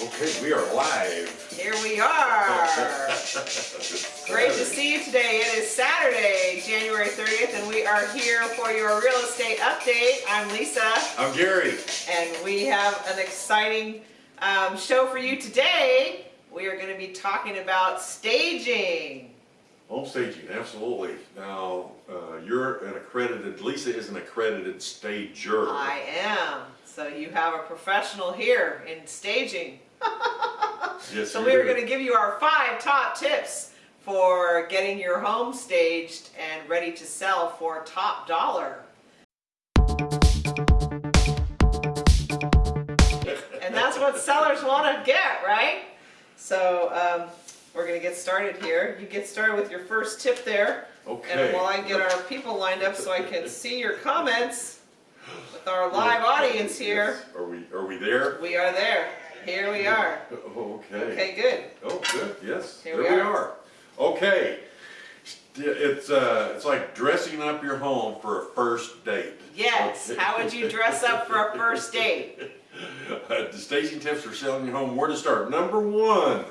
Okay, we are live. Here we are. Great to see you today. It is Saturday, January 30th, and we are here for your real estate update. I'm Lisa, I'm Gary. and we have an exciting um, show for you today. We are going to be talking about staging. Home staging, absolutely. Now, uh, you're an accredited, Lisa is an accredited stager. I am. So you have a professional here in staging. Yes, So we are going to give you our five top tips for getting your home staged and ready to sell for top dollar. And that's what sellers want to get, right? So um, we're going to get started here. You get started with your first tip there. Okay. And while I get our people lined up so I can see your comments with our live audience here, Yes. Are we, are we there? we are there. Here we are. Okay. Okay, good. Oh, good, yes, Here there we we are. are. Okay. It's, uh, it's like dressing up your home for a first date. Yes, Okay. how would you dress up for a first date? Uh, the staging tips for selling your home, where to start. Number one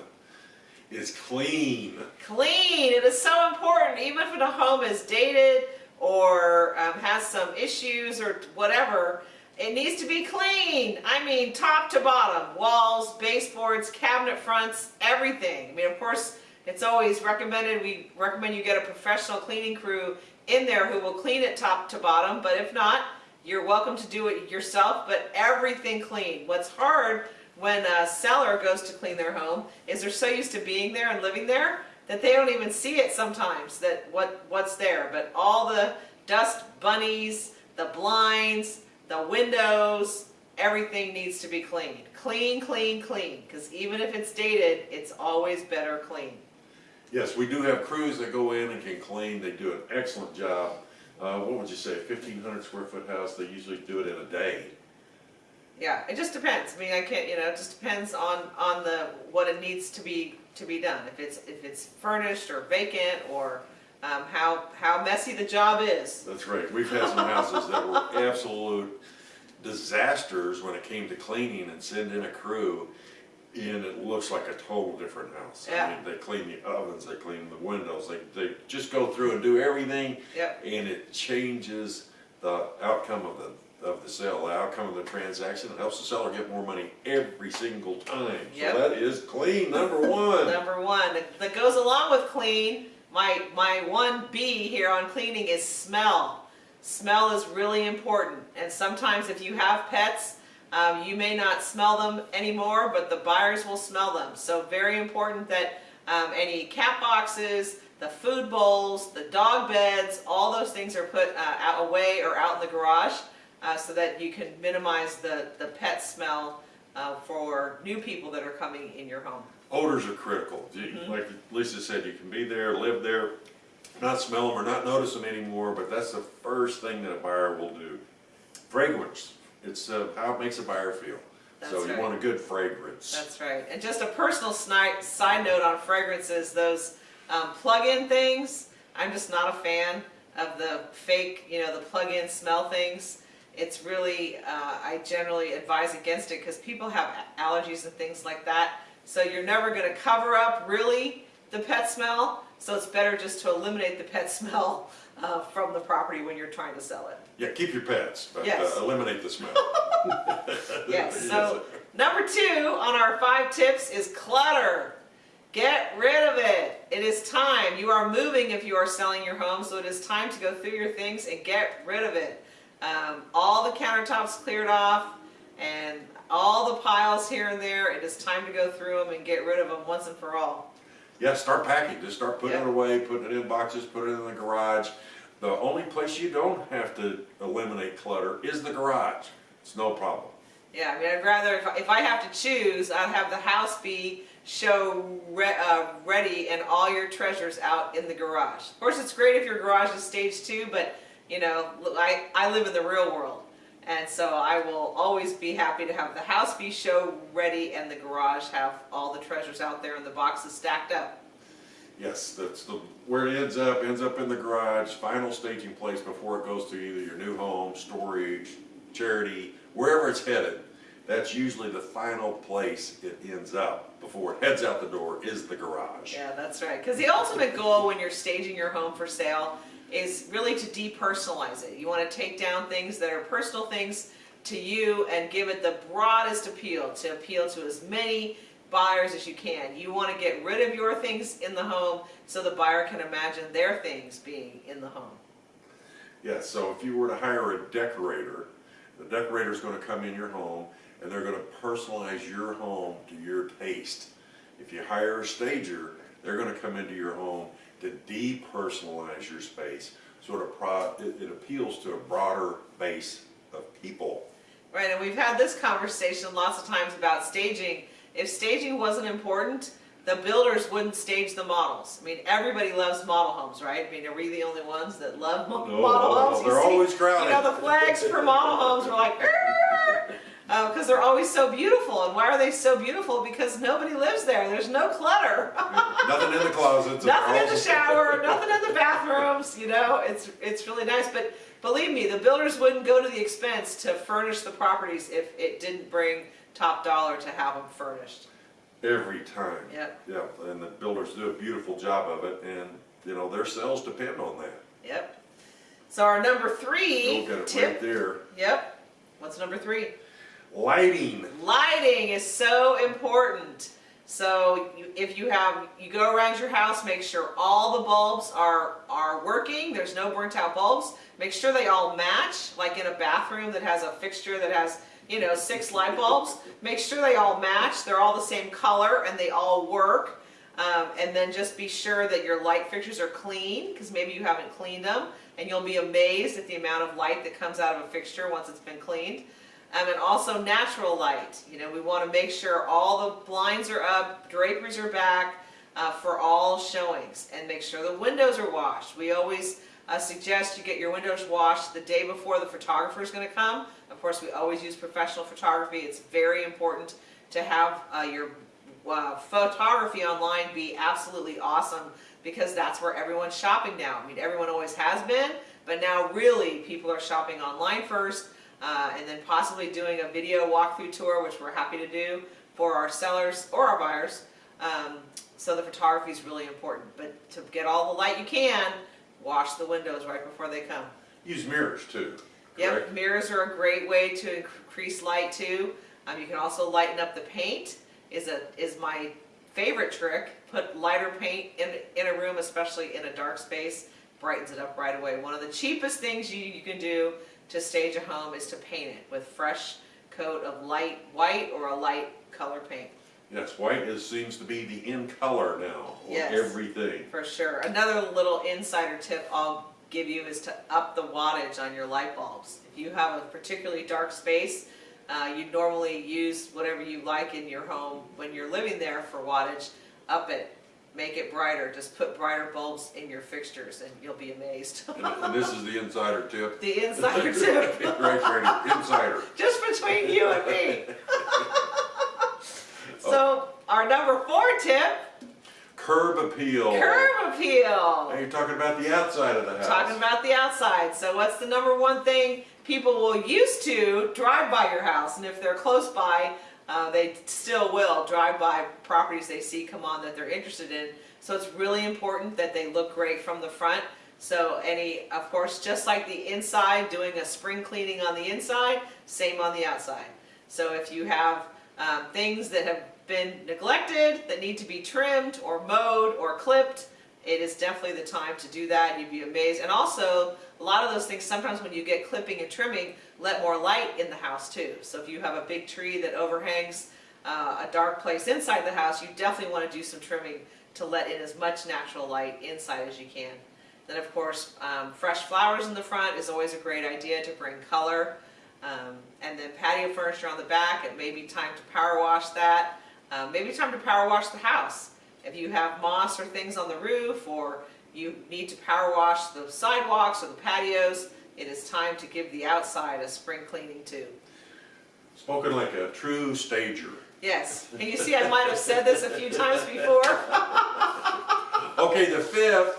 is clean. Clean, it is so important, even if the home is dated or um, has some issues or whatever, it needs to be clean. I mean, top to bottom, walls, baseboards, cabinet fronts, everything. I mean, of course, it's always recommended, we recommend you get a professional cleaning crew in there who will clean it top to bottom, but if not, you're welcome to do it yourself, but everything clean. What's hard when a seller goes to clean their home is they're so used to being there and living there that they don't even see it sometimes that what what's there but all the dust bunnies the blinds the windows everything needs to be cleaned clean clean clean. Because even if it's dated it's always better clean. Yes, we do have crews that go in and can clean, they do an excellent job. Uh, what would you say, fifteen hundred square foot house, they usually do it in a day. yeah it just depends. I mean i can't you know it just depends on on the what it needs to be to be done. If it's if it's furnished or vacant or um, how how messy the job is That's right, we've had some houses that were absolute disasters when it came to cleaning and sending in a crew. And it looks like a total different house. I Yeah. mean, they clean the ovens, they clean the windows, they, they just go through and do everything. Yep. And it changes the outcome of the, of the sale, the outcome of the transaction. It helps the seller get more money every single time. Yep. So that is clean, number one. Number one, that goes along with clean, my, my one B here on cleaning is smell. Smell is really important, and sometimes if you have pets, um, you may not smell them anymore, but the buyers will smell them. So very important that um, any cat boxes, the food bowls, the dog beds, all those things are put uh, away or out in the garage uh, so that you can minimize the, the pet smell uh, for new people that are coming in your home. Odors are critical. You- Mm-hmm. Like Lisa said, you can be there, live there, not smell them or not notice them anymore, but that's the first thing that a buyer will do. Fragrance, it's uh, how it makes a buyer feel. So you right. want a good fragrance. That's right. And just a personal side note on fragrances, those um, plug-in things, I'm just not a fan of the fake, you know, the plug-in smell things. It's really, uh, I generally advise against it because people have allergies and things like that. So you're never going to cover up really the pet smell. So it's better just to eliminate the pet smell uh, from the property when you're trying to sell it. Yeah, keep your pets, but Yes. uh, eliminate the smell. Yes, so number two on our five tips is clutter. Get rid of it. It is time. You are moving if you are selling your home, so it is time to go through your things and get rid of it. Um, all the countertops cleared off and all the piles here and there, it is time to go through them and get rid of them once and for all. Yeah, start packing. Just start putting Yeah. it away, putting it in boxes, put it in the garage. The only place you don't have to eliminate clutter is the garage. It's no problem. Yeah, I mean, I'd rather, if I, if I have to choose, I'd have the house be show re uh, ready and all your treasures out in the garage. Of course, it's great if your garage is stage two, but you know, I, I live in the real world. And so I will always be happy to have the house be show ready and the garage have all the treasures out there and the boxes stacked up. Yes, that's the, where it ends up, ends up in the garage, final staging place before it goes to either your new home, storage, charity, wherever it's headed. that's usually the final place it ends up, before it heads out the door, is the garage. Yeah, that's right. Because the ultimate goal when you're staging your home for sale is really to depersonalize it. You want to take down things that are personal things to you and give it the broadest appeal, to appeal to as many buyers as you can. You want to get rid of your things in the home so the buyer can imagine their things being in the home. Yeah, so if you were to hire a decorator, the decorator is gonna come in your home and they're gonna personalize your home to your taste. If you hire a stager, they're gonna come into your home to depersonalize your space. Sort of pro, it, it appeals to a broader base of people. Right, and we've had this conversation lots of times about staging. If staging wasn't important, the builders wouldn't stage the models. I mean, everybody loves model homes, right? I mean, are we the only ones that love model no, homes? You they're see- always crowded. You know, the flags for model homes are like, Oh, because they're always so beautiful. And why are they so beautiful? Because nobody lives there. There's no clutter. Nothing in the closets. nothing in the shower, nothing in the bathrooms, you know, it's, it's really nice, but believe me, the builders wouldn't go to the expense to furnish the properties if it didn't bring top dollar to have them furnished. Every time. Yep, Yeah, and the builders do a beautiful job of it and, you know, their sales depend on that. yep. So our number three it right tip, there. yep, what's number three? Lighting. Lighting is so important. So if you have, you go around your house, make sure all the bulbs are, are working, there's no burnt out bulbs. Make sure they all match, like in a bathroom that has a fixture that has, you know, six light bulbs. Make sure they all match, they're all the same color and they all work. Um, and then just be sure that your light fixtures are clean, because maybe you haven't cleaned them, and you'll be amazed at the amount of light that comes out of a fixture once it's been cleaned. Um, and also natural light. You know, we want to make sure all the blinds are up, draperies are back uh, for all showings, and make sure the windows are washed. We always uh, suggest you get your windows washed the day before the photographer is going to come. Of course, we always use professional photography. It's very important to have uh, your uh, photography online be absolutely awesome because that's where everyone's shopping now. I mean, everyone always has been, but now really people are shopping online first uh, and then possibly doing a video walkthrough tour, which we're happy to do for our sellers or our buyers. Um, so the photography is really important, but to get all the light you can, wash the windows right before they come. Use mirrors too, Yep, mirrors are a great way to increase light too. Um, you can also lighten up the paint. Is a is my favorite trick. Put lighter paint in in a room, especially in a dark space, brightens it up right away. One of the cheapest things you, you can do to stage a home is to paint it with fresh coat of light white or a light color paint. Yes, white is, seems to be the in color now on Yes. everything. For sure. Another little insider tip I'll give you is to up the wattage on your light bulbs. If you have a particularly dark space, uh, you normally use whatever you like in your home when you're living there for wattage. Up it, make it brighter. Just put brighter bulbs in your fixtures and you'll be amazed. And and this is the insider tip. the insider tip, Right, right, insider. just between you and me. so our number four tip, Curb appeal. curb appeal. Now you're talking about the outside of the house. Talking about the outside. So what's the number one thing people will used to drive by your house? And if they're close by, uh, they still will drive by properties they see come on that they're interested in. So it's really important that they look great from the front. So any, of course, just like the inside, doing a spring cleaning on the inside, same on the outside. So if you have um, things that have been neglected, that need to be trimmed or mowed or clipped, it is definitely the time to do that. You'd be amazed. And also, a lot of those things, sometimes when you get clipping and trimming, let more light in the house too. So if you have a big tree that overhangs uh, a dark place inside the house, you definitely want to do some trimming to let in as much natural light inside as you can. Then of course, um, fresh flowers in the front is always a great idea to bring color. Um, and then patio furniture on the back, it may be time to power wash that. Um, maybe time to power wash the house. If you have moss or things on the roof, or you need to power wash the sidewalks or the patios, it is time to give the outside a spring cleaning too. Spoken like a true stager. Yes, and you see I might have said this a few times before. Okay, the fifth,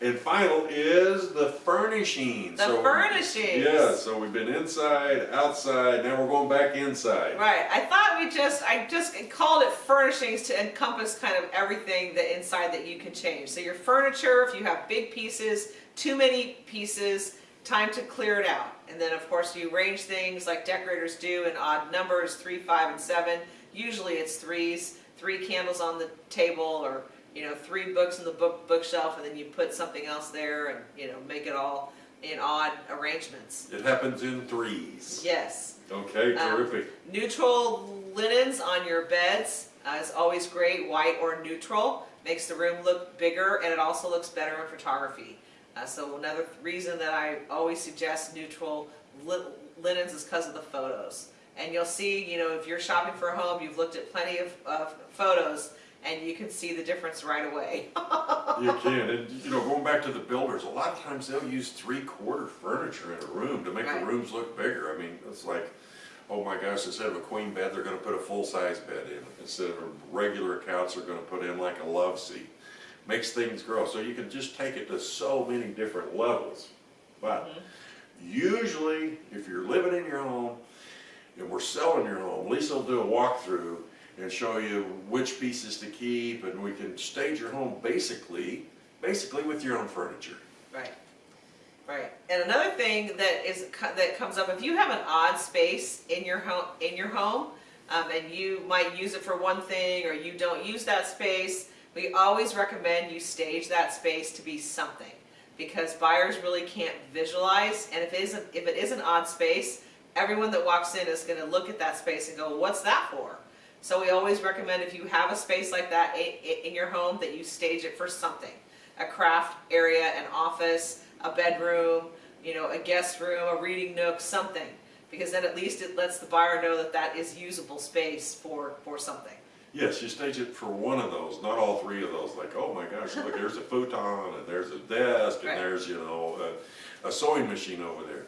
And final is the furnishing. The So- furnishings. Yeah, so we've been inside, outside, now we're going back inside. Right, I thought we just, I just called it furnishings to encompass kind of everything that inside that you can change. So your furniture, if you have big pieces, too many pieces, time to clear it out. And then of course you arrange things like decorators do in odd numbers, three, five, and seven. Usually it's threes, three candles on the table or, you know, three books in the book bookshelf and then you put something else there and, you know, make it all in odd arrangements. It happens in threes. Yes. Okay, Um, terrific. Neutral linens on your beds uh, is always great, white or neutral. Makes the room look bigger and it also looks better in photography. Uh, so another reason that I always suggest neutral li- linens is because of the photos. And you'll see, you know, if you're shopping for a home, you've looked at plenty of, of photos and you can see the difference right away. You can, and you know, going back to the builders, a lot of times they'll use three-quarter furniture in a room to make the rooms look bigger. I mean, it's like, oh my gosh, instead of a queen bed, they're gonna put a full-size bed in. Instead of a regular couch, they're gonna put in like a love seat. Makes things grow, so you can just take it to so many different levels. But mm-hmm. usually, if you're living in your home, and we're selling your home, Lisa will do a walkthrough and show you which pieces to keep, and we can stage your home basically, basically with your own furniture. Right, right. And another thing that is that comes up if you have an odd space in your home in your home, um, and you might use it for one thing or you don't use that space, we always recommend you stage that space to be something because buyers really can't visualize. And if it is if it is an odd space, everyone that walks in is going to look at that space and go, "What's that for?" So we always recommend if you have a space like that in your home that you stage it for something. A craft area, an office, a bedroom, you know, a guest room, a reading nook, something. Because then at least it lets the buyer know that that is usable space for, for something. Yes, you stage it for one of those, not all three of those, like, oh my gosh, look, there's a futon, and there's a desk, and Right. there's, you know, a, a sewing machine over there.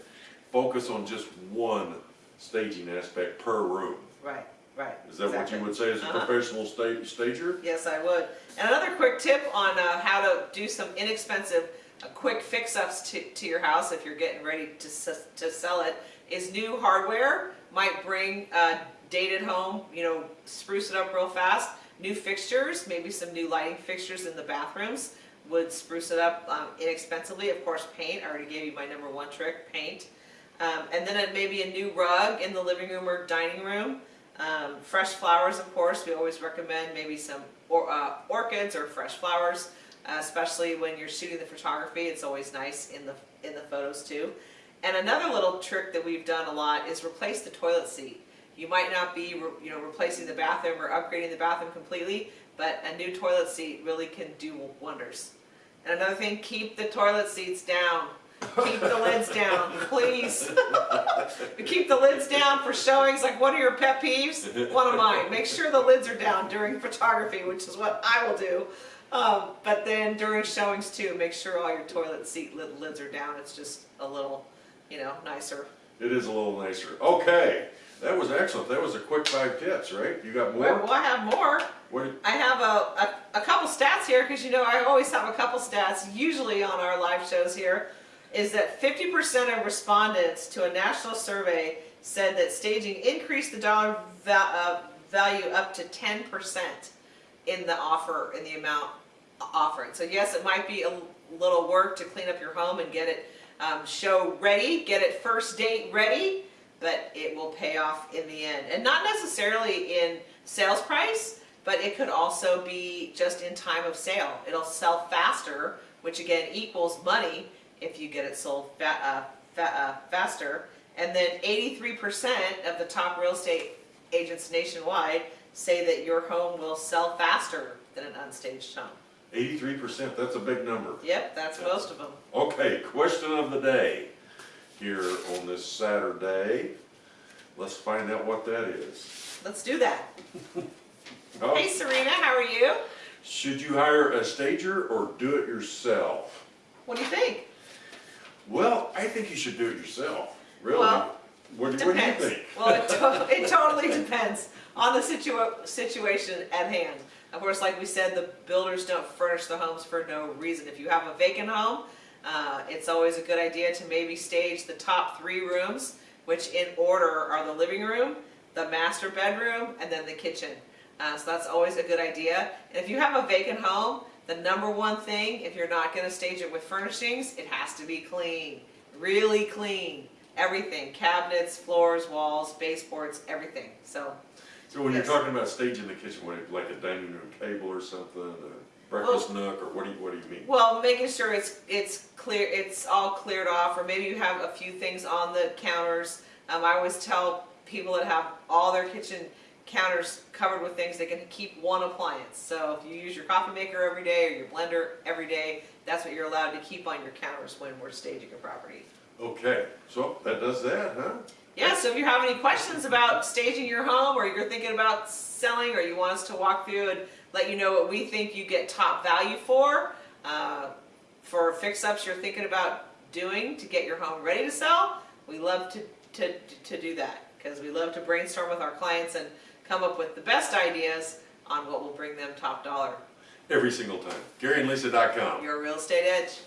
Focus on just one staging aspect per room. Right, right. Is that what exactly. you would say as a Uh-huh. professional sta- stager? Yes, I would. And another quick tip on uh, how to do some inexpensive, uh, quick fix-ups to, to your house if you're getting ready to, s- to sell it is new hardware might bring uh, dated home, you know, spruce it up real fast. New fixtures, maybe some new lighting fixtures in the bathrooms would spruce it up um, inexpensively. Of course, paint. I already gave you my number one trick, paint. Um, and then it maybe a new rug in the living room or dining room. Um, fresh flowers, of course, we always recommend maybe some or, uh, orchids or fresh flowers, especially when you're shooting the photography. It's always nice in the in the photos too. And another little trick that we've done a lot is replace the toilet seat. You might not be, you know, replacing the bathroom or upgrading the bathroom completely, but a new toilet seat really can do wonders. And another thing, keep the toilet seats down. Keep the lids down, please. keep the lids down for showings. Like, what are your pet peeves? One of mine. Make sure the lids are down during photography, which is what I will do. Um, but then during showings too, make sure all your toilet seat lid, lids are down. It's just a little, you know, nicer. It is a little nicer. Okay, that was excellent. That was a quick five tips, right? You got more? well, I have more. What, I have a, a, a couple stats here because you know I always have a couple stats usually on our live shows here is that 50% of respondents to a national survey said that staging increased the dollar uh, value up to 10% in the offer in the amount offered. So yes, it might be a little work to clean up your home and get it um, show ready, get it first date ready, but it will pay off in the end. And not necessarily in sales price, but it could also be just in time of sale. It'll sell faster, which again equals money if you get it sold fa- uh, fa- uh, faster. And then 83% of the top real estate agents nationwide say that your home will sell faster than an unstaged home. eighty-three percent, that's a big number. Yep, that's most of them. Okay, question of the day here on this Saturday. Let's find out what that is. Let's do that. Oh, Hey Serena, how are you? Should you hire a stager or do it yourself? What do you think? Well, I think you should do it yourself, really. Well, What, what do you think? Well, it, to- it totally depends on the situa- situation at hand. Of course, like we said, the builders don't furnish the homes for no reason. If you have a vacant home, uh, it's always a good idea to maybe stage the top three rooms, which in order are the living room, the master bedroom, and then the kitchen. Uh, so that's always a good idea. And if you have a vacant home, the number one thing, if you're not gonna stage it with furnishings, it has to be clean, really clean. Everything, cabinets, floors, walls, baseboards, everything, so. So when you're talking about staging the kitchen, what, like a dining room table or something, a breakfast nook, or what do you, what do you mean? Well, making sure it's, it's clear, it's all cleared off, or maybe you have a few things on the counters. Um, I always tell people that have all their kitchen counters covered with things, they can keep one appliance. So if you use your coffee maker every day, or your blender every day, that's what you're allowed to keep on your counters when we're staging a property. Okay, so that does that, huh? Yeah, so if you have any questions about staging your home, or you're thinking about selling, or you want us to walk through and let you know what we think you get top value for, uh, for fix-ups you're thinking about doing to get your home ready to sell, we love to, to, to do that. Because we love to brainstorm with our clients and come up with the best ideas on what will bring them top dollar. Every single time. GaryandLisa.com. Your real estate edge.